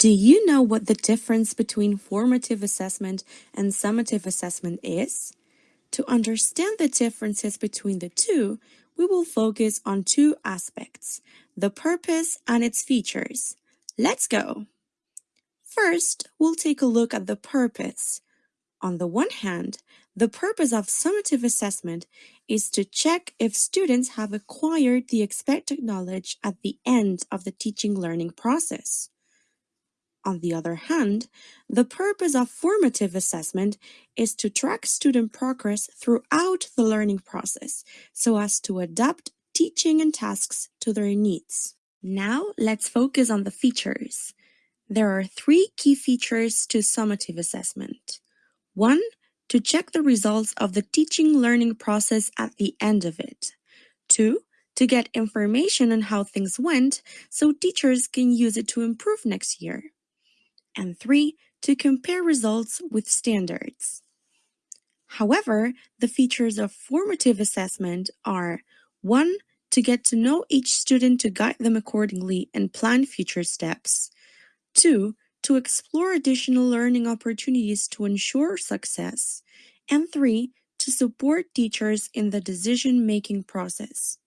Do you know what the difference between formative assessment and summative assessment is? To understand the differences between the two, we will focus on two aspects, the purpose and its features. Let's go! First, we'll take a look at the purpose. On the one hand, the purpose of summative assessment is to check if students have acquired the expected knowledge at the end of the teaching learning process. On the other hand, the purpose of formative assessment is to track student progress throughout the learning process so as to adapt teaching and tasks to their needs. Now, let's focus on the features. There are three key features to summative assessment. One, to check the results of the teaching learning process at the end of it. Two, to get information on how things went so teachers can use it to improve next year and three, to compare results with standards. However, the features of formative assessment are 1. To get to know each student to guide them accordingly and plan future steps. 2. To explore additional learning opportunities to ensure success. And 3. To support teachers in the decision-making process.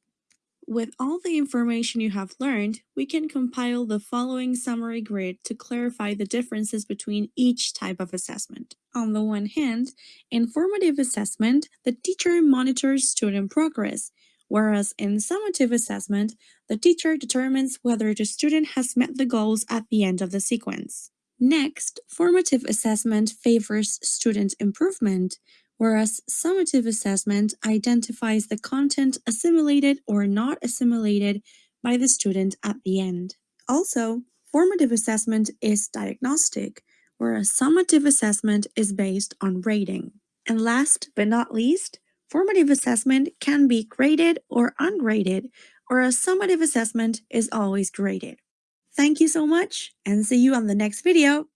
With all the information you have learned, we can compile the following summary grid to clarify the differences between each type of assessment. On the one hand, in formative assessment, the teacher monitors student progress, whereas in summative assessment, the teacher determines whether the student has met the goals at the end of the sequence. Next, formative assessment favors student improvement, whereas summative assessment identifies the content assimilated or not assimilated by the student at the end. Also, formative assessment is diagnostic, whereas summative assessment is based on rating. And last but not least, formative assessment can be graded or ungraded, whereas summative assessment is always graded. Thank you so much and see you on the next video.